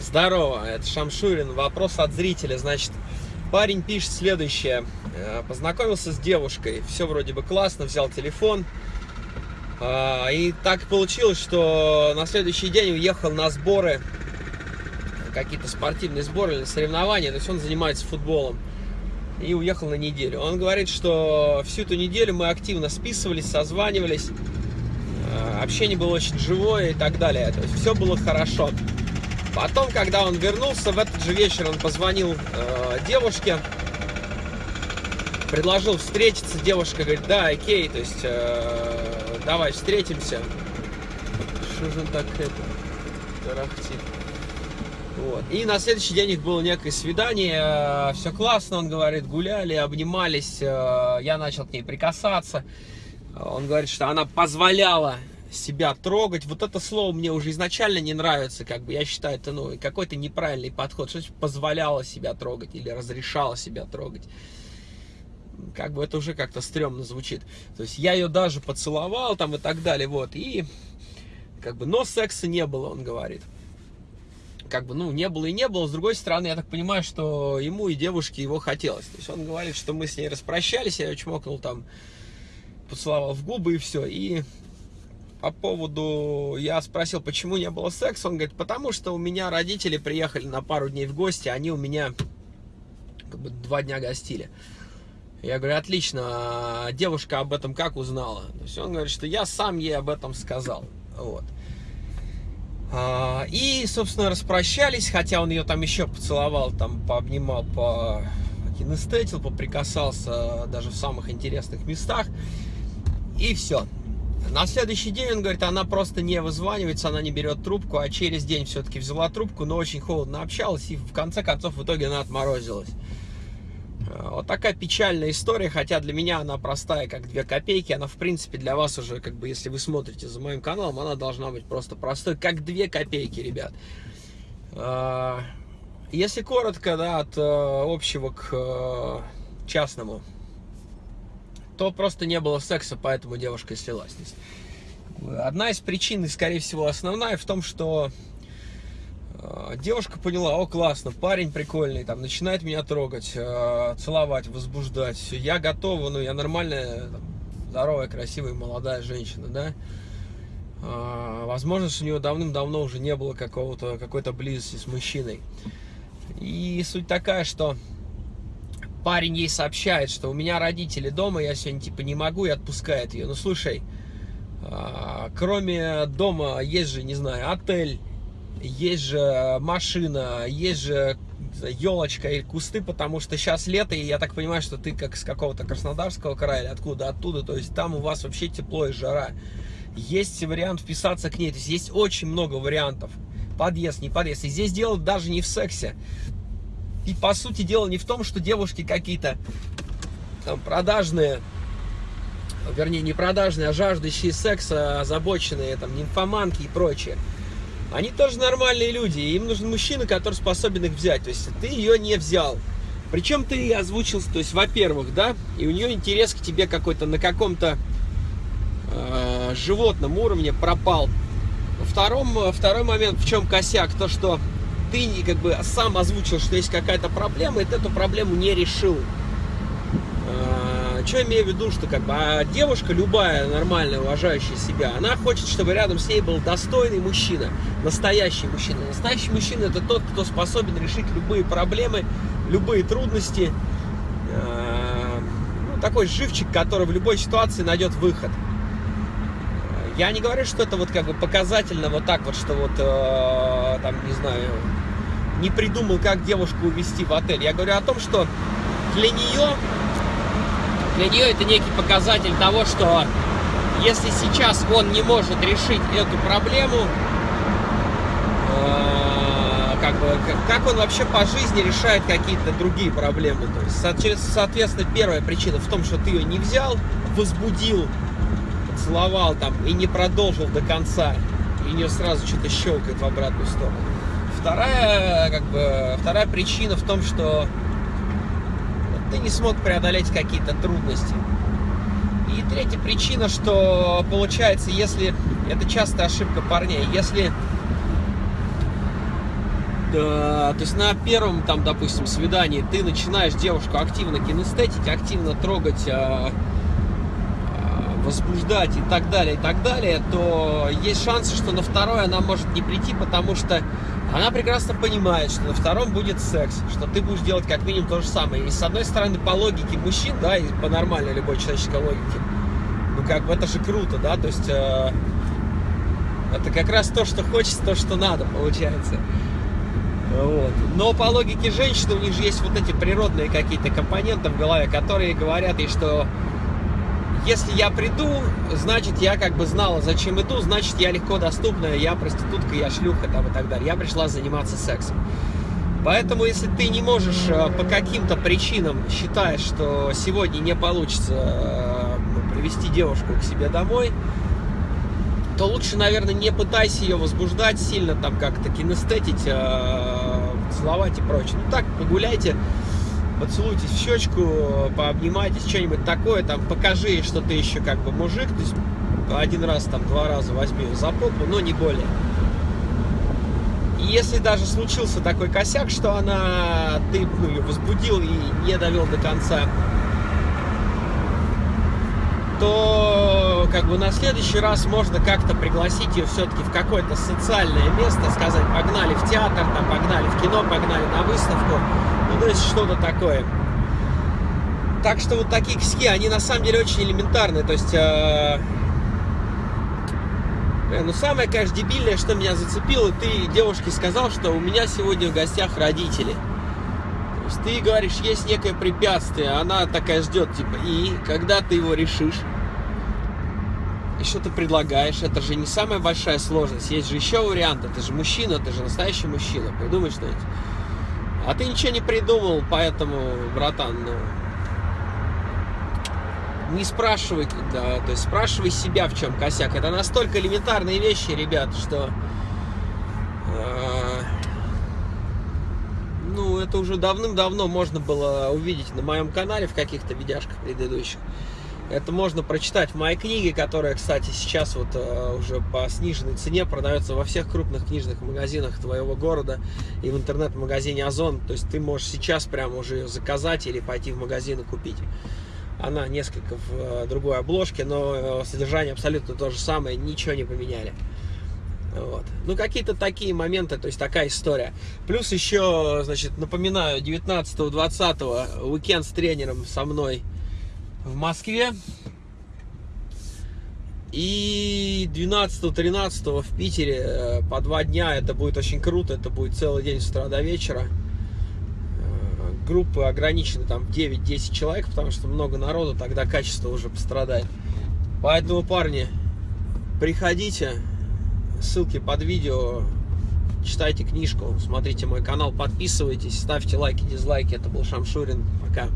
Здорово, это Шамшурин. Вопрос от зрителя. Значит, парень пишет следующее. Э, познакомился с девушкой, все вроде бы классно, взял телефон. А, и так получилось, что на следующий день уехал на сборы, какие-то спортивные сборы или соревнования. То есть он занимается футболом. И уехал на неделю. Он говорит, что всю эту неделю мы активно списывались, созванивались. Э, общение было очень живое и так далее. То есть все было хорошо. Потом, когда он вернулся, в этот же вечер он позвонил э, девушке, предложил встретиться. Девушка говорит, да, окей, то есть э, давай встретимся. Что же он так это тарахтит? Вот. И на следующий день их было некое свидание, э, все классно, он говорит, гуляли, обнимались, э, я начал к ней прикасаться. Он говорит, что она позволяла себя трогать. Вот это слово мне уже изначально не нравится, как бы я считаю, это ну, какой-то неправильный подход. Что позволяло себя трогать или разрешало себя трогать. Как бы это уже как-то стрёмно звучит. То есть я ее даже поцеловал там и так далее, вот. И как бы, но секса не было, он говорит. Как бы, ну, не было и не было. С другой стороны, я так понимаю, что ему и девушке его хотелось. То есть он говорит, что мы с ней распрощались, я ее чмокнул там, поцеловал в губы и все. И по поводу... Я спросил, почему не было секса. Он говорит, потому что у меня родители приехали на пару дней в гости, они у меня как бы два дня гостили. Я говорю, отлично, а девушка об этом как узнала? То есть он говорит, что я сам ей об этом сказал. Вот. А, и, собственно, распрощались, хотя он ее там еще поцеловал, там пообнимал, по поприкасался даже в самых интересных местах. И все. На следующий день, он говорит, она просто не вызванивается, она не берет трубку, а через день все-таки взяла трубку, но очень холодно общалась, и в конце концов в итоге она отморозилась. Э, вот такая печальная история, хотя для меня она простая, как две копейки. Она, в принципе, для вас уже, как бы, если вы смотрите за моим каналом, она должна быть просто простой, как две копейки, ребят. Э, если коротко, да, от э, общего к частному, то просто не было секса, поэтому девушка слилась. Одна из причин, и, скорее всего, основная, в том, что э, девушка поняла, о, классно, парень прикольный, там, начинает меня трогать, э, целовать, возбуждать, я готова, ну, я нормальная, здоровая, красивая, молодая женщина, да, э, возможно, что у нее давным-давно уже не было какого-то, какой-то близости с мужчиной. И суть такая, что парень ей сообщает, что у меня родители дома, я сегодня типа не могу, и отпускает ее. Ну слушай, а, кроме дома есть же, не знаю, отель, есть же машина, есть же елочка и кусты, потому что сейчас лето, и я так понимаю, что ты как с какого-то Краснодарского края или откуда, оттуда, то есть там у вас вообще тепло и жара. Есть вариант вписаться к ней, то есть есть очень много вариантов. Подъезд, не подъезд. И здесь дело даже не в сексе. И по сути дела не в том, что девушки какие-то там продажные, вернее не продажные, а жаждущие секса, озабоченные, там нимфоманки и прочее. Они тоже нормальные люди, и им нужен мужчина, который способен их взять. То есть ты ее не взял. Причем ты озвучил, то есть, во-первых, да, и у нее интерес к тебе какой-то на каком-то э, животном уровне пропал. Втором, второй момент, в чем косяк, то что ты как бы сам озвучил, что есть какая-то проблема, и ты эту проблему не решил. А, что имею в виду, что как бы а девушка, любая нормальная, уважающая себя, она хочет, чтобы рядом с ней был достойный мужчина, настоящий мужчина. Настоящий мужчина это тот, кто способен решить любые проблемы, любые трудности. А, ну, такой живчик, который в любой ситуации найдет выход. Я не говорю, что это вот как бы показательно вот так вот, что вот, э, там, не знаю, не придумал, как девушку увезти в отель. Я говорю о том, что для нее, для нее это некий показатель того, что если сейчас он не может решить эту проблему, э, как бы, как он вообще по жизни решает какие-то другие проблемы. То есть, соответственно, первая причина в том, что ты ее не взял, возбудил поцеловал там и не продолжил до конца, и нее сразу что-то щелкает в обратную сторону. Вторая, как бы, вторая причина в том, что ты не смог преодолеть какие-то трудности. И третья причина, что получается, если... Это частая ошибка парней. Если то есть на первом, там, допустим, свидании ты начинаешь девушку активно кинестетить, активно трогать, а, возбуждать и так далее, и так далее, то есть шансы, что на второй она может не прийти, потому что она прекрасно понимает, что на втором будет секс, что ты будешь делать как минимум то же самое. И с одной стороны, по логике мужчин, да, и по нормальной любой человеческой логике, ну как бы это же круто, да, то есть э, это как раз то, что хочется, то, что надо, получается. Вот. Но по логике женщины у них же есть вот эти природные какие-то компоненты в голове, которые говорят ей, что если я приду, значит, я как бы знала, зачем иду, значит, я легко доступная, я проститутка, я шлюха там и так далее. Я пришла заниматься сексом. Поэтому, если ты не можешь э, по каким-то причинам считаешь, что сегодня не получится э, привести девушку к себе домой, то лучше, наверное, не пытайся ее возбуждать сильно, там как-то кинестетить, э, целовать и прочее. Ну так, погуляйте, поцелуйтесь в щечку, пообнимайтесь, что-нибудь такое, там, покажи, что ты еще как бы мужик, то есть один раз, там, два раза возьми за попу, но не более. Если даже случился такой косяк, что она, ты ну, ее возбудил и не довел до конца, то как бы на следующий раз можно как-то пригласить ее все-таки в какое-то социальное место, сказать, погнали в театр, там, погнали в кино, погнали на выставку, ну, то есть что-то такое. Так что вот такие косяки, они на самом деле очень элементарные, то есть... Э, ну, самое, конечно, дебильное, что меня зацепило, ты девушке сказал, что у меня сегодня в гостях родители. То есть ты говоришь, есть некое препятствие, она такая ждет, типа, и когда ты его решишь, что ты предлагаешь, это же не самая большая сложность, есть же еще варианты, ты же мужчина, ты же настоящий мужчина, придумай что-нибудь. А ты ничего не придумал, поэтому, братан, ну, не спрашивай, да, то есть спрашивай себя, в чем косяк. Это настолько элементарные вещи, ребят, что... Э, ну, это уже давным-давно можно было увидеть на моем канале в каких-то видяшках предыдущих. Это можно прочитать в моей книге, которая, кстати, сейчас вот э, уже по сниженной цене продается во всех крупных книжных магазинах твоего города и в интернет-магазине Озон. То есть ты можешь сейчас прямо уже ее заказать или пойти в магазин и купить. Она несколько в э, другой обложке, но э, содержание абсолютно то же самое, ничего не поменяли. Вот. Ну, какие-то такие моменты, то есть такая история. Плюс еще, значит, напоминаю, 19-20 уикенд с тренером со мной в Москве. И 12-13 в Питере э, по два дня. Это будет очень круто. Это будет целый день с утра до вечера. Э, группы ограничены там 9-10 человек, потому что много народу, тогда качество уже пострадает. Поэтому, парни, приходите. Ссылки под видео. Читайте книжку, смотрите мой канал, подписывайтесь, ставьте лайки, дизлайки. Это был Шамшурин. Пока.